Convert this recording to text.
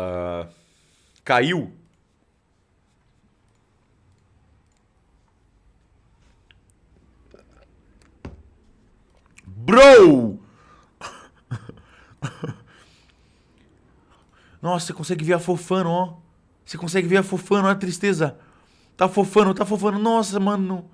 Ah, caiu. Bro! Nossa, você consegue ver a fofano ó. Você consegue ver a fofano olha a tristeza. Tá fofano tá fofano Nossa, mano.